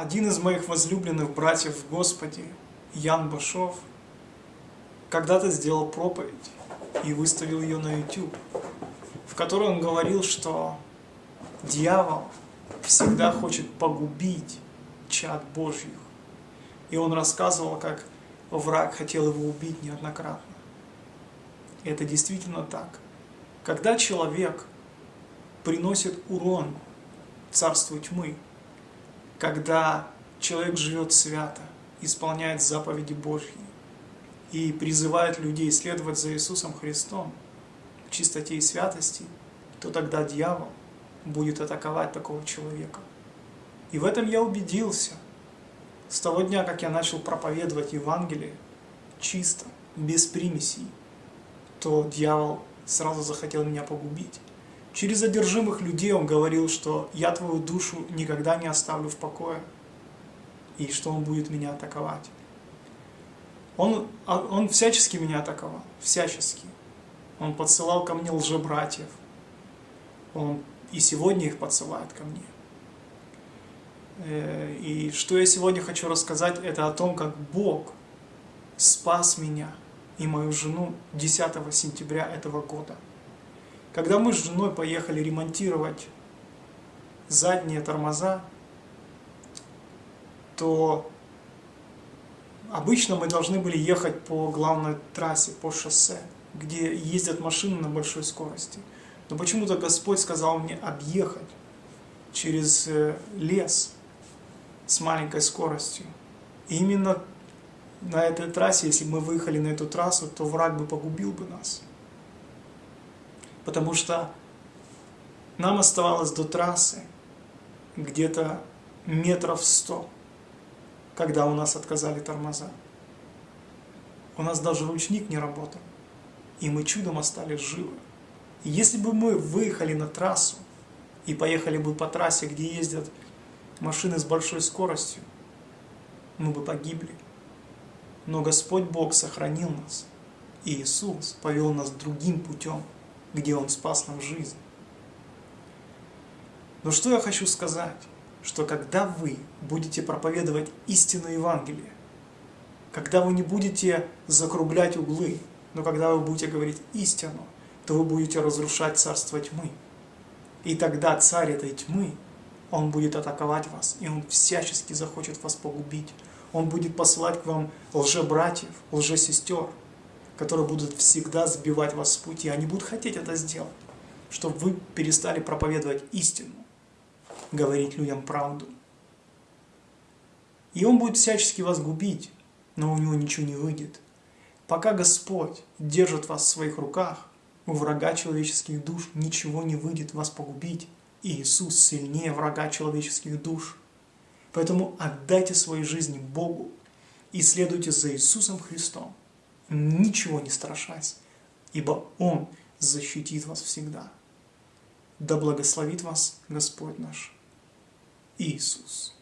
Один из моих возлюбленных братьев в Господе, Ян Башов, когда-то сделал проповедь и выставил ее на YouTube, в которой он говорил, что дьявол всегда хочет погубить чад Божьих. И он рассказывал, как враг хотел его убить неоднократно. И это действительно так. Когда человек приносит урон царству тьмы, когда человек живет свято, исполняет заповеди Божьи и призывает людей следовать за Иисусом Христом в чистоте и святости, то тогда дьявол будет атаковать такого человека. И в этом я убедился с того дня, как я начал проповедовать Евангелие чисто, без примесей, то дьявол сразу захотел меня погубить. Через одержимых людей он говорил, что я твою душу никогда не оставлю в покое, и что он будет меня атаковать. Он, а, он всячески меня атаковал, всячески. Он подсылал ко мне лжебратьев. Он и сегодня их подсылает ко мне. Э, и что я сегодня хочу рассказать, это о том, как Бог спас меня и мою жену 10 сентября этого года. Когда мы с женой поехали ремонтировать задние тормоза, то обычно мы должны были ехать по главной трассе, по шоссе, где ездят машины на большой скорости. Но почему-то Господь сказал мне объехать через э, лес с маленькой скоростью. И именно на этой трассе, если бы мы выехали на эту трассу, то враг бы погубил бы нас потому что нам оставалось до трассы где-то метров сто, когда у нас отказали тормоза. У нас даже ручник не работал, и мы чудом остались живы. И если бы мы выехали на трассу и поехали бы по трассе, где ездят машины с большой скоростью, мы бы погибли. Но Господь Бог сохранил нас, и Иисус повел нас другим путем где Он спас нам жизнь. Но что я хочу сказать? Что когда вы будете проповедовать истину Евангелия, когда вы не будете закруглять углы, но когда вы будете говорить истину, то вы будете разрушать царство тьмы. И тогда царь этой тьмы, он будет атаковать вас, и он всячески захочет вас погубить. Он будет посылать к вам лжебратьев, лжесестер, которые будут всегда сбивать вас с пути. Они будут хотеть это сделать, чтобы вы перестали проповедовать истину, говорить людям правду. И он будет всячески вас губить, но у него ничего не выйдет. Пока Господь держит вас в своих руках, у врага человеческих душ ничего не выйдет вас погубить. И Иисус сильнее врага человеческих душ. Поэтому отдайте свои жизни Богу и следуйте за Иисусом Христом ничего не страшась, ибо Он защитит вас всегда. Да благословит вас Господь наш Иисус.